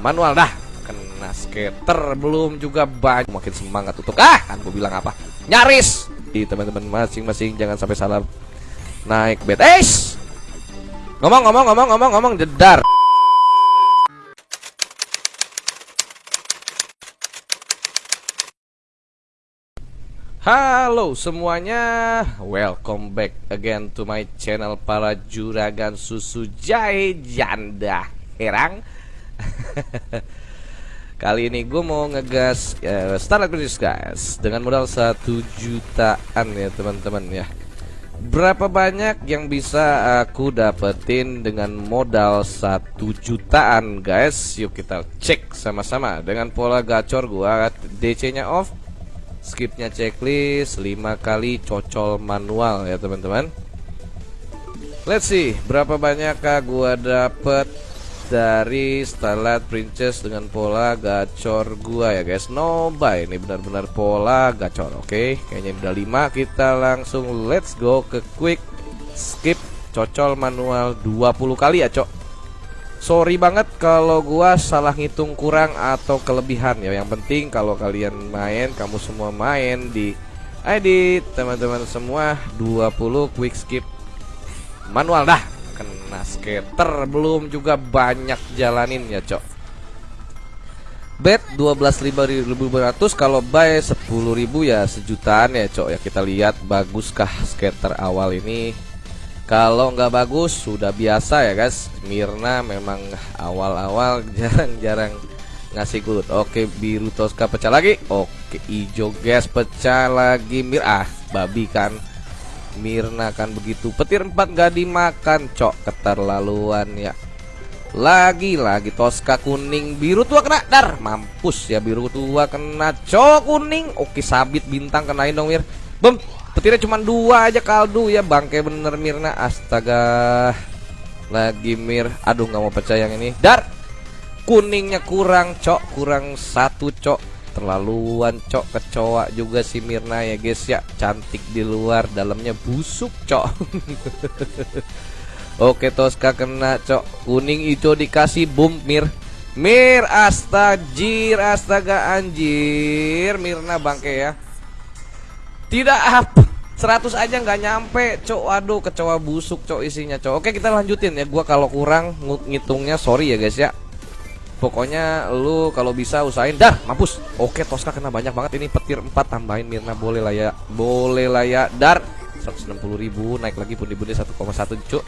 manual dah. Kena skater belum juga banyak. Makin semangat untuk ah kan gue bilang apa? Nyaris. Di teman-teman masing-masing jangan sampai salah naik bed eh ngomong ngomong ngomong ngomong ngomong jedar. Halo semuanya, welcome back again to my channel para juragan susu jahe janda herang Kali ini gue mau ngegas uh, Starlight Princess guys. Dengan modal satu jutaan ya teman-teman ya. Berapa banyak yang bisa aku dapetin dengan modal satu jutaan guys? Yuk kita cek sama-sama. Dengan pola gacor gue DC nya off skipnya checklist 5 kali cocol manual ya teman-teman. Let's see berapa banyakkah gua dapet dari Starlight Princess dengan pola gacor gua ya guys no buy ini benar-benar pola gacor oke okay? kayaknya udah 5 kita langsung let's go ke quick skip cocol manual 20 kali ya cok Sorry banget kalau gua salah ngitung kurang atau kelebihan ya. Yang penting kalau kalian main, kamu semua main di ID teman-teman semua 20 quick skip manual dah. Kena skater. Belum juga banyak jalanin ya, Cok. Bet 12.500 kalau buy 10.000 ya sejutaan ya, Cok. Ya kita lihat baguskah skater awal ini. Kalau nggak bagus sudah biasa ya guys. Mirna memang awal-awal jarang-jarang ngasih kulut. Oke biru Tosca pecah lagi. Oke hijau gas pecah lagi. Mir ah babi kan Mirna kan begitu. Petir 4 nggak dimakan cok. Keterlaluan ya. Lagi-lagi Tosca kuning biru tua kena. Dar mampus ya. Biru tua kena. Cok kuning. Oke sabit bintang kenain dong Mir. Bem Petirnya cuma dua aja kaldu ya. Bangke bener Mirna. Astaga. Lagi Mir. Aduh nggak mau percaya yang ini. Dar Kuningnya kurang cok. Kurang satu cok Terlaluan cok Kecoa juga si Mirna ya guys ya. Cantik di luar Dalamnya busuk cok. Oke Tosca kena cok. Kuning hijau dikasih boom Mir. Mir astajir astaga anjir. Mirna bangke ya. Tidak apa 100 aja nggak nyampe cok. Waduh kecoa busuk cok isinya cok. Oke kita lanjutin ya. Gua kalau kurang ngitungnya sorry ya guys ya pokoknya lu kalau bisa usahain. Dah mampus. Oke Tosca kena banyak banget. Ini petir 4 tambahin Mirna. Boleh lah ya. Boleh lah ya. Dar 160 ribu. Naik lagi pundi-pundi 1,1 cok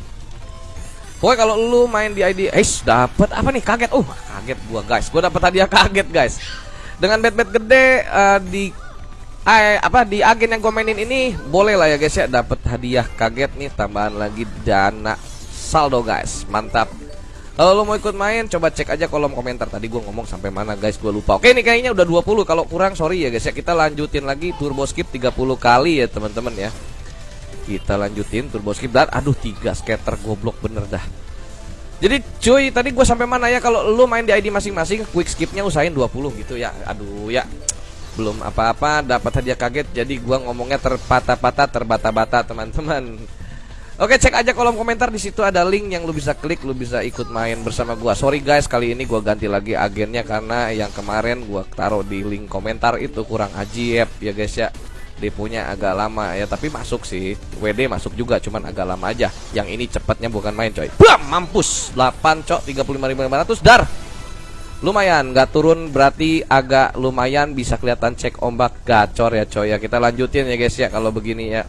Pokoknya kalau lu main di ID Eh dapat apa nih? Kaget. Oh kaget gua guys. Gua dapat hadiah kaget guys. Dengan bet-bet gede uh, di eh, apa di agen yang gue mainin ini boleh lah ya guys ya. Dapat hadiah kaget nih. Tambahan lagi dana saldo guys. Mantap kalau lo mau ikut main coba cek aja kolom komentar. Tadi gue ngomong sampai mana guys gue lupa. Oke ini kayaknya udah 20 kalau kurang sorry ya guys ya. Kita lanjutin lagi turbo skip 30 kali ya teman-teman ya. Kita lanjutin turbo skip. Dan aduh tiga skater goblok bener dah. Jadi cuy tadi gue sampai mana ya? Kalau lo main di ID masing-masing quick skipnya usahain 20 gitu ya. Aduh ya. Belum apa-apa dapat hadiah kaget. Jadi gua ngomongnya terpatah-patah terbata-bata teman-teman Oke cek aja kolom komentar di situ ada link yang lu bisa klik lu bisa ikut main bersama gua. Sorry guys kali ini gua ganti lagi agennya karena yang kemarin gua taruh di link komentar itu kurang ajib ya guys ya. Deponya agak lama ya tapi masuk sih. WD masuk juga cuman agak lama aja. Yang ini cepatnya bukan main coy. Bam mampus 8 cok 35.500 dar. Lumayan, nggak turun berarti agak lumayan bisa kelihatan cek ombak gacor ya coy ya. Kita lanjutin ya guys ya kalau begini ya.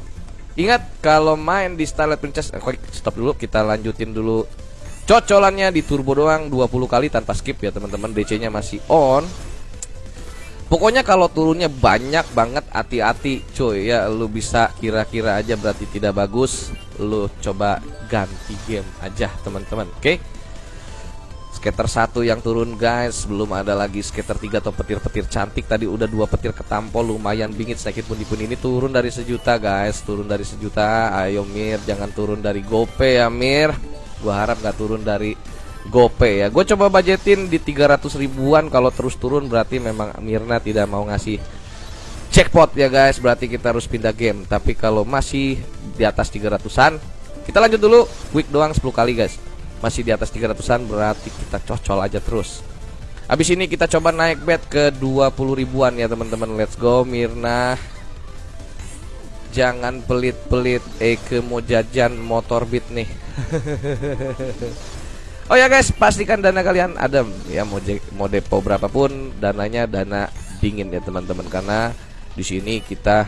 Ingat kalau main di Starlight Princess, eh, stop dulu kita lanjutin dulu. Cocolannya di turbo doang 20 kali tanpa skip ya teman-teman. DC-nya masih on. Pokoknya kalau turunnya banyak banget hati-hati coy ya lu bisa kira-kira aja berarti tidak bagus lu coba ganti game aja teman-teman oke okay? Skater satu yang turun guys. Belum ada lagi skater tiga atau petir-petir cantik. Tadi udah dua petir ketampol Lumayan bingit. Sedikit pun pun ini turun dari sejuta guys. Turun dari sejuta. Ayo Mir. Jangan turun dari gope ya Mir. Gua harap gak turun dari gope ya. Gue coba budgetin di 300 ribuan. Kalau terus turun berarti memang Mirna tidak mau ngasih Jackpot ya guys. Berarti kita harus pindah game. Tapi kalau masih di atas 300an Kita lanjut dulu. Quick doang 10 kali guys masih di atas 300an berarti kita cocol aja terus. Habis ini kita coba naik bet ke 20 ribuan ya teman-teman. Let's go Mirna. Jangan pelit-pelit Eke mau jajan motor beat nih. Oh ya guys pastikan dana kalian ada ya mau, mau depo berapapun dananya dana dingin ya teman-teman. Karena di sini kita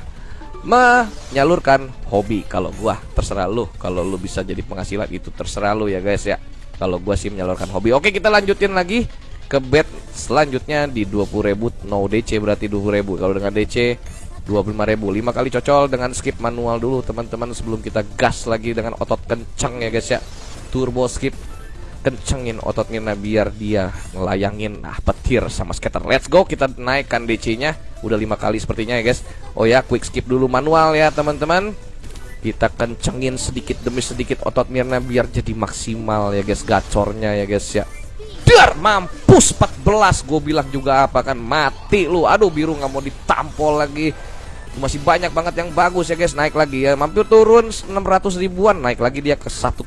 menyalurkan hobi. Kalau gua terserah lu. Kalau lu bisa jadi penghasilan itu terserah lu ya guys ya. Kalau gua sih menyalurkan hobi. Oke kita lanjutin lagi ke bet selanjutnya di 20.000 no DC berarti 20.000 kalau dengan DC 25.000 5 kali cocol dengan skip manual dulu teman-teman sebelum kita gas lagi dengan otot kencang ya guys ya. Turbo skip. Kencengin otot Nina biar dia ngelayangin nah petir sama skater let's go kita naikkan DC nya udah lima kali sepertinya ya guys. Oh ya quick skip dulu manual ya teman-teman. Kita kencengin sedikit demi sedikit otot Mirna biar jadi maksimal ya guys. Gacornya ya guys ya. Dar mampus 14 gue bilang juga apa kan mati lu. Aduh biru nggak mau ditampol lagi. Masih banyak banget yang bagus ya guys. Naik lagi ya mampir turun 600 ribuan. Naik lagi dia ke 1,3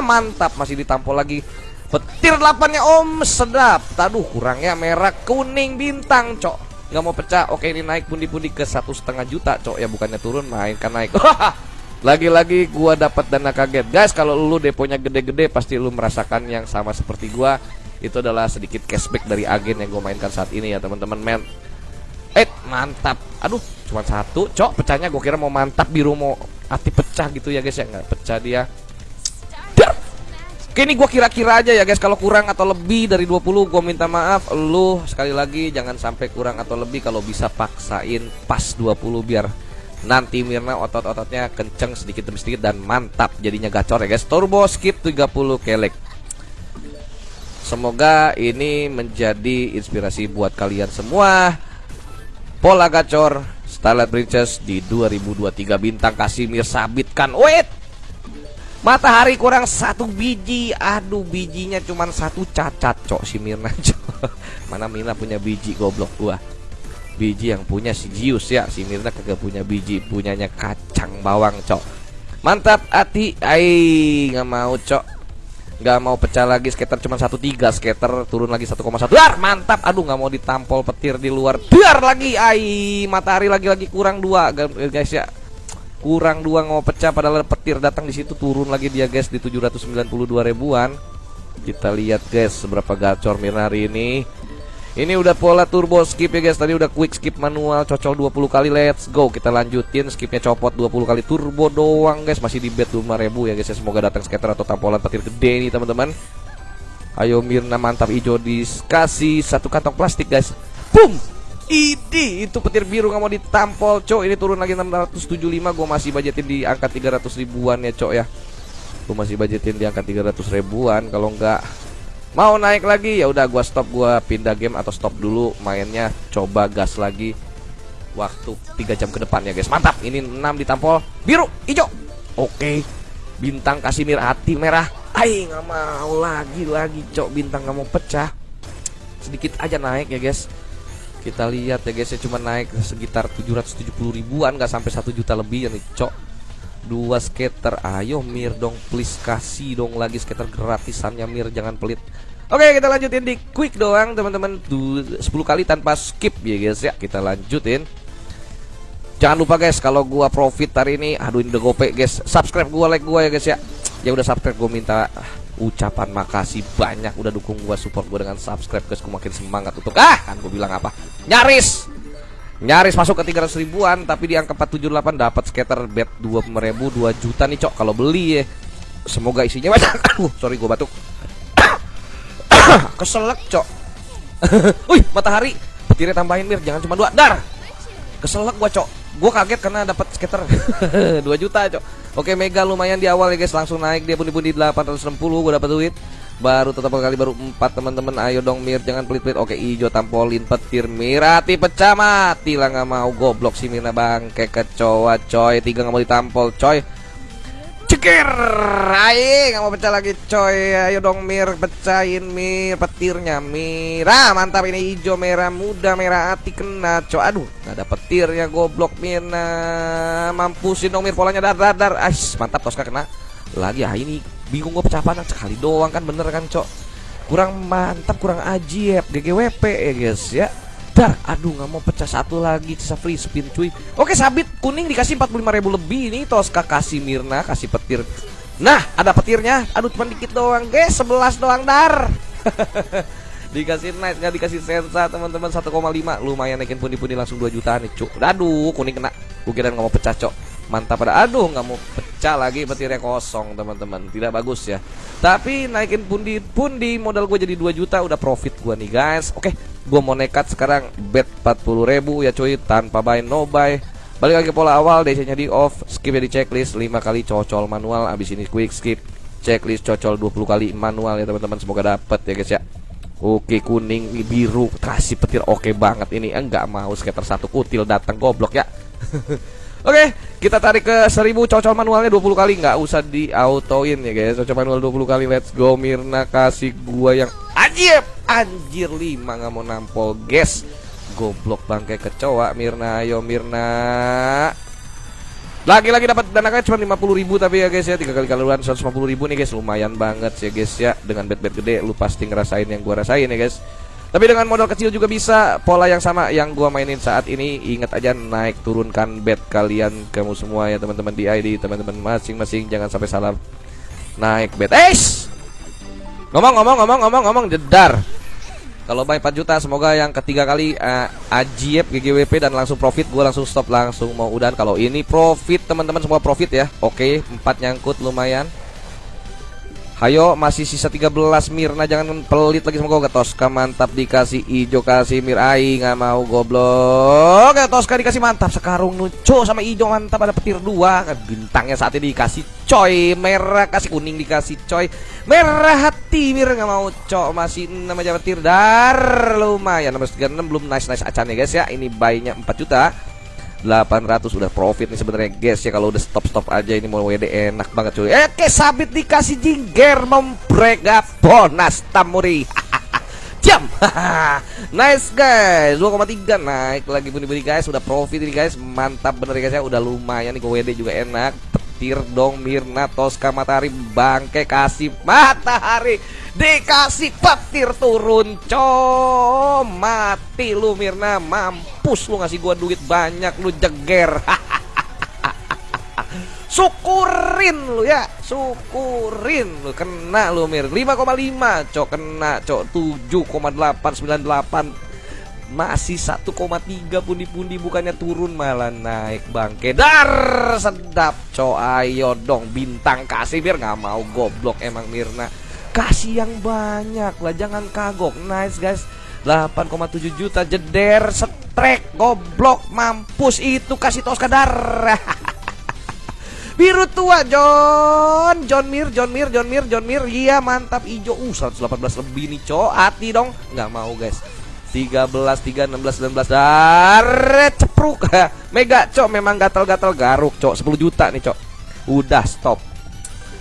mantap masih ditampol lagi. Petir 8 nya om sedap. Taduh kurangnya merah kuning bintang cok nggak mau pecah. Oke ini naik pundi-pundi ke satu setengah juta cok. Ya bukannya turun main kan naik. Lagi-lagi gua dapat dana kaget. Guys kalau lu deponya gede-gede pasti lu merasakan yang sama seperti gua. Itu adalah sedikit cashback dari agen yang gue mainkan saat ini ya teman-teman men. Eh mantap. Aduh cuma satu Cok. Pecahnya gue kira mau mantap biru mau hati pecah gitu ya guys ya. Nggak pecah dia. Oke ini gue kira-kira aja ya guys. Kalau kurang atau lebih dari 20 gue minta maaf. Lu sekali lagi jangan sampai kurang atau lebih Kalau bisa paksain pas 20 biar Nanti Mirna otot-ototnya kenceng sedikit demi sedikit dan mantap jadinya gacor ya guys. Turbo skip 30 kelek. Semoga ini menjadi inspirasi buat kalian semua. Pola gacor Starlight Princess di 2023 bintang Kasimir sabitkan. Wait Matahari kurang satu biji. Aduh bijinya cuma satu cacat cok si Mirna cok. Mana Mirna punya biji goblok gua? Biji yang punya si Jius ya. Si Mirna kagak punya biji Punyanya kacang bawang cok. Mantap hati Ai nggak mau cok. Nggak mau pecah lagi skater cuma satu tiga skater turun lagi 1,1 dar mantap. Aduh nggak mau ditampol petir di luar. Dar lagi. Ai matahari lagi-lagi kurang dua guys ya kurang dua mau pecah padahal petir datang di situ turun lagi dia guys di 792 ribuan. Kita lihat guys seberapa gacor Mirnari ini. Ini udah pola turbo skip ya guys. Tadi udah quick skip manual Cocol 20 kali Let's go. Kita lanjutin Skipnya copot 20 kali turbo doang guys. Masih di bet 5000 ya guys ya. Semoga datang skater atau tampolan petir gede nih teman-teman. Ayo Mirna mantap. Hijau Dikasih satu kantong plastik guys. Boom Idi itu petir biru nggak mau ditampol cok Ini turun lagi 675 Gue masih budgetin di angka 300 ribuan ya cok ya Gue masih budgetin di angka 300 ribuan Kalau nggak Mau naik lagi ya udah gua stop gua pindah game atau stop dulu mainnya coba gas lagi waktu 3 jam ke depan ya guys. Mantap. Ini 6 ditampol biru, hijau. Oke. Bintang Kasimir hati merah. Ai nggak mau lagi lagi cok bintang nggak mau pecah. Sedikit aja naik ya guys. Kita lihat ya guys ya cuma naik sekitar 770 ribuan nggak sampai 1 juta lebih ya nih cok. Dua skater ayo Mir dong please kasih dong lagi skater gratisannya Mir jangan pelit. Oke kita lanjutin di quick doang teman-teman. 10 kali tanpa skip ya guys ya kita lanjutin. Jangan lupa guys kalau gua profit hari ini aduh ini udah gope guys. Subscribe gua like gua ya guys ya. Ya udah subscribe gua minta ucapan makasih banyak udah dukung gua support gua dengan subscribe guys. Gua makin semangat untuk ah kan gua bilang apa nyaris Nyaris masuk ke 300 ribuan tapi di angka 478 dapat skater bet 20 ribu 2 juta nih cok kalau beli ya. Semoga isinya banyak. Aduh, sorry gue batuk. Keselak cok. Wih, matahari. Petirnya tambahin mir, jangan cuma dua. Dar. Keselak gua cok. Gua kaget karena dapat skater 2 juta cok. Oke, Mega lumayan di awal ya guys, langsung naik dia pundi-pundi 860 gua dapat duit baru tetap kali baru empat teman-teman. Ayo dong Mir. Jangan pelit-pelit. Oke hijau tampolin. Petir Mirati pecah mati lah nggak mau. Goblok si Mirna bang kayak kecoa coy. Tiga nggak mau ditampol coy. Cekir. Ayo nggak mau pecah lagi coy. Ayo dong Mir. Pecahin Mir. Petirnya Mira mantap ini hijau merah muda merah hati kena coy. Aduh nggak ada petirnya goblok Mirna. Mampusin dong Mir. Polanya dar dar dar. Ais, mantap Tosca kena. Lagi ah ini bingung gue pecah panah sekali doang kan bener kan cok? Kurang mantap kurang ajib GGWP ya guys ya. Dar, aduh nggak mau pecah satu lagi sisa free spin cuy. Oke sabit kuning dikasih 45 ribu lebih ini Tosca kasih Mirna kasih petir. Nah ada petirnya? Aduh cuma dikit doang guys 11 doang dar. Dikasih night nggak dikasih sensa teman-teman 1,5 Lumayan naikin pundi-pundi langsung 2 juta nih cuk. Aduh kuning kena. Gue kira nggak mau pecah cok mantap pada aduh nggak mau pecah lagi petirnya kosong teman-teman. Tidak bagus ya. Tapi naikin pundi pundi modal gue jadi 2 juta udah profit gue nih guys. Oke gue mau nekat sekarang bet 40 ribu ya cuy tanpa buy no buy. Balik lagi pola awal DC nya di off skip ya di checklist 5 kali cocol manual abis ini quick skip checklist cocol 20 kali manual ya teman-teman semoga dapet ya guys ya. Oke kuning biru kasih petir oke banget ini. Enggak mau skater satu kutil datang goblok ya Oke, kita tarik ke 1000 cocol manualnya 20 kali nggak usah di autoin ya guys. Cocol manual 20 kali. Let's go Mirna kasih gua yang anjir. Anjir 5 nggak mau nampol, guys. Goblok bangke kecoa Mirna. Ayo Mirna. Lagi-lagi dapat dana kan cuma 50 ribu tapi ya guys ya tiga kali kaluan 150 ribu nih guys lumayan banget ya guys ya dengan bet-bet gede lu pasti ngerasain yang gua rasain ya guys tapi dengan modal kecil juga bisa pola yang sama yang gua mainin saat ini. Ingat aja naik turunkan bet kalian kamu semua ya teman-teman di ID, teman-teman masing-masing jangan sampai salah naik bet. Eh, ngomong ngomong ngomong ngomong ngomong jedar. Kalau buy 4 juta semoga yang ketiga kali uh, ajib GGWP dan langsung profit gue langsung stop langsung mau udan kalau ini profit teman-teman semua profit ya. Oke, 4 nyangkut lumayan. Ayo masih sisa 13 Mirna. Jangan pelit lagi sama gue Toska mantap dikasih ijo kasih Mir. Ai nggak mau goblok. Ya Toska dikasih mantap. Sekarung nuco sama ijo mantap. Ada petir dua. Kan bintangnya saat ini dikasih coy. Merah kasih kuning dikasih coy. Merah hati Mir. Nggak mau cok. Masih nama petir. Dar lumayan. 636 belum nice nice acan ya guys ya. Ini bayinya 4 juta 800 udah profit nih sebenarnya guys ya kalau udah stop stop aja ini mau WD enak banget cuy. Eh ke sabit dikasih jingger membrek bonus tamuri. Jam. nice guys. 2,3 naik lagi bunyi-bunyi guys. Udah profit ini guys. Mantap bener guys ya. Udah lumayan nih ke WD juga enak. Petir dong Mirna. Tosca Matahari bangke kasih matahari. Dikasih petir turun co Mati lu Mirna. Mampus lu ngasih gua duit banyak Lu jeger. Syukurin lu ya. Syukurin lu. Kena lu Mir. 5,5 Cok. Kena cok. 7,898 Masih 1,3 pundi-pundi Bukannya turun malah naik bangke. Dar! Sedap cok Ayo dong bintang kasih biar nggak mau goblok emang Mirna. Kasih yang banyak lah, jangan kagok. Nice guys. 8,7 juta jeder setrek goblok mampus. Itu kasih tos kadar. Biru tua John. John Mir John Mir John Mir John Mir. Iya mantap hijau. Uh 118 lebih nih cok hati dong. Nggak mau guys 13 3 16 19 dar cepruk. Mega cok memang gatal-gatal garuk cok. 10 juta nih cok. Udah stop.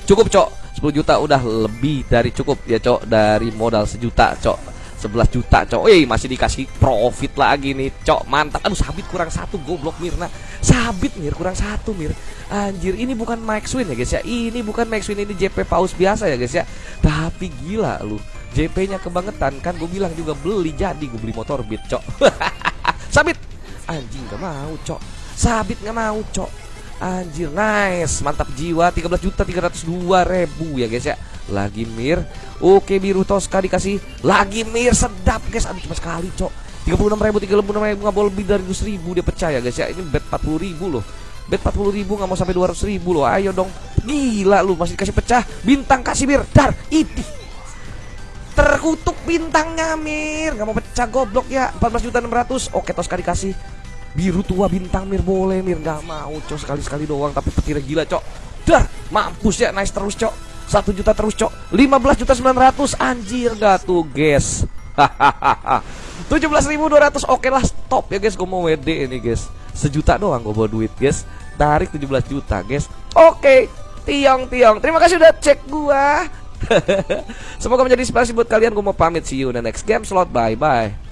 Cukup cok. 10 juta udah lebih dari cukup. Ya cok dari modal sejuta cok. 11 juta cok. Eh masih dikasih profit lagi nih cok. Mantap. Aduh sabit kurang satu goblok Mirna. Sabit Mir kurang satu Mir. Anjir ini bukan Max Win ya guys ya. Ini bukan Max Win ini JP paus biasa ya guys ya. Tapi gila lu JP nya kebangetan kan gue bilang juga beli jadi gue beli motor beat cok. Sabit. Anjing gak mau cok. Sabit gak mau cok. Anjir nice. Mantap jiwa 13 juta 302 ribu ya guys ya. Lagi mir. Oke biru Tosca dikasih. Lagi mir sedap guys. Aduh cuma sekali cok. 36 ribu 36 ribu Gak boleh lebih dari 100 ribu Dia percaya guys ya. Ini bet 40 ribu loh. Bet 40 ribu gak mau sampai 200 ribu loh. Ayo dong. Gila lu masih dikasih pecah. Bintang kasih mir. Dar Idih Terkutuk bintangnya Mir. Gak mau pecah goblok ya. 14 juta 600 Oke Tosca dikasih Biru tua bintang Mir. Boleh Mir. Nggak mau cok. Sekali-sekali doang tapi petirnya gila cok. Dar mampus ya. Nice terus cok. Satu juta terus cok. 15 juta 900 anjir gak tuh guys. Hahaha. 17.200 oke lah stop ya guys. Gue mau WD ini guys. Sejuta doang gue bawa duit guys. Tarik 17 juta guys. Oke tiong tiong terima kasih udah cek gua semoga menjadi inspirasi buat kalian. Gue mau pamit. See you in the next game slot. Bye bye